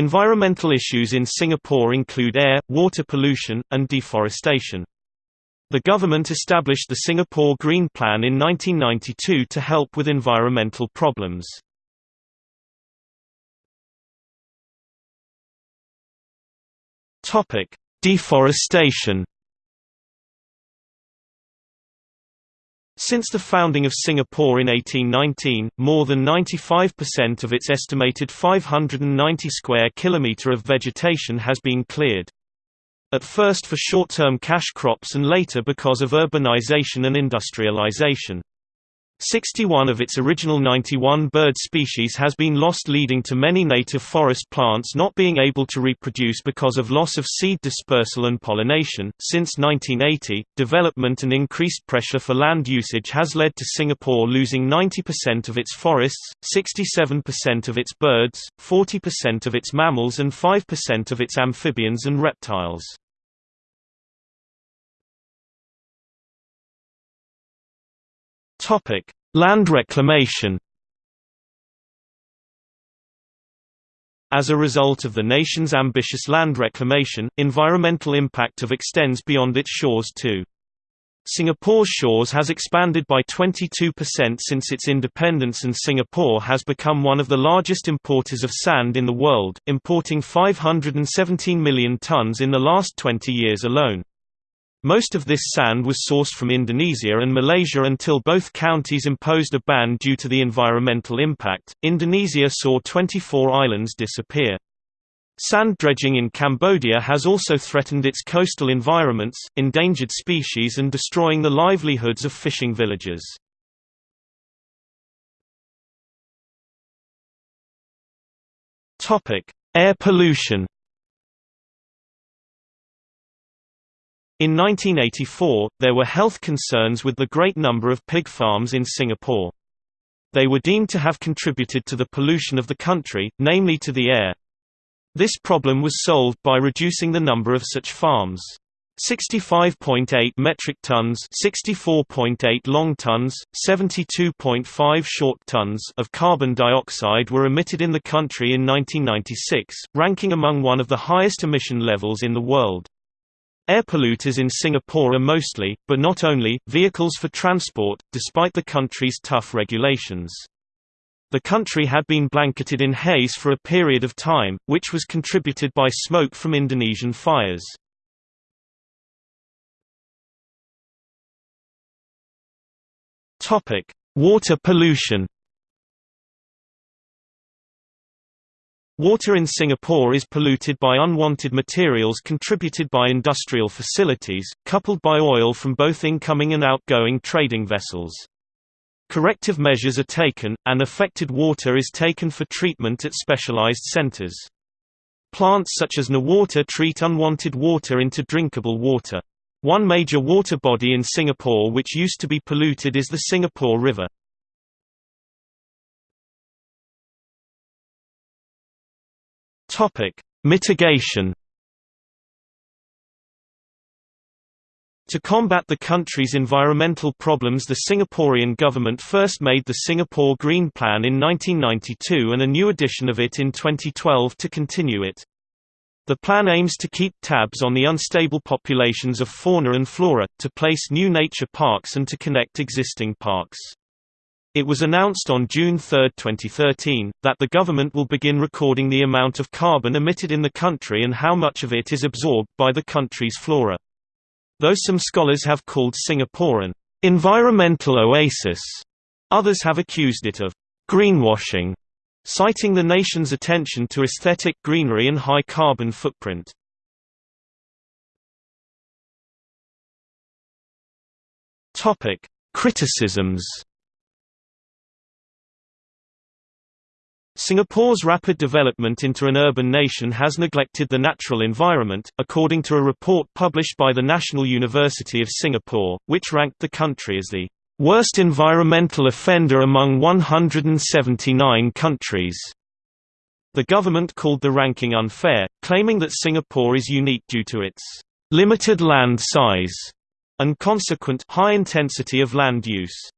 Environmental issues in Singapore include air, water pollution, and deforestation. The government established the Singapore Green Plan in 1992 to help with environmental problems. Deforestation. Since the founding of Singapore in 1819, more than 95% of its estimated 590 square kilometre of vegetation has been cleared. At first for short-term cash crops and later because of urbanization and industrialization. 61 of its original 91 bird species has been lost leading to many native forest plants not being able to reproduce because of loss of seed dispersal and pollination. Since 1980, development and increased pressure for land usage has led to Singapore losing 90% of its forests, 67% of its birds, 40% of its mammals and 5% of its amphibians and reptiles. Topic: Land reclamation. As a result of the nation's ambitious land reclamation, environmental impact of extends beyond its shores too. Singapore's shores has expanded by 22% since its independence and Singapore has become one of the largest importers of sand in the world, importing 517 million tons in the last 20 years alone. Most of this sand was sourced from Indonesia and Malaysia until both counties imposed a ban due to the environmental impact. Indonesia saw 24 islands disappear. Sand dredging in Cambodia has also threatened its coastal environments, endangered species and destroying the livelihoods of fishing villages. Topic: Air pollution. In 1984, there were health concerns with the great number of pig farms in Singapore. They were deemed to have contributed to the pollution of the country, namely to the air. This problem was solved by reducing the number of such farms. 65.8 metric tons 64.8 long tons, 72.5 short tons of carbon dioxide were emitted in the country in 1996, ranking among one of the highest emission levels in the world. Air polluters in Singapore are mostly, but not only, vehicles for transport, despite the country's tough regulations. The country had been blanketed in haze for a period of time, which was contributed by smoke from Indonesian fires. Water pollution Water in Singapore is polluted by unwanted materials contributed by industrial facilities, coupled by oil from both incoming and outgoing trading vessels. Corrective measures are taken, and affected water is taken for treatment at specialized centers. Plants such as NEWater treat unwanted water into drinkable water. One major water body in Singapore which used to be polluted is the Singapore River. Topic: Mitigation. To combat the country's environmental problems the Singaporean government first made the Singapore Green Plan in 1992 and a new edition of it in 2012 to continue it. The plan aims to keep tabs on the unstable populations of fauna and flora, to place new nature parks and to connect existing parks. It was announced on June 3, 2013, that the government will begin recording the amount of carbon emitted in the country and how much of it is absorbed by the country's flora. Though some scholars have called Singapore an environmental oasis, others have accused it of greenwashing, citing the nation's attention to aesthetic greenery and high carbon footprint. Criticisms Singapore's rapid development into an urban nation has neglected the natural environment, according to a report published by the National University of Singapore, which ranked the country as the worst environmental offender among 179 countries. The government called the ranking unfair, claiming that Singapore is unique due to its limited land size and consequent high intensity of land use.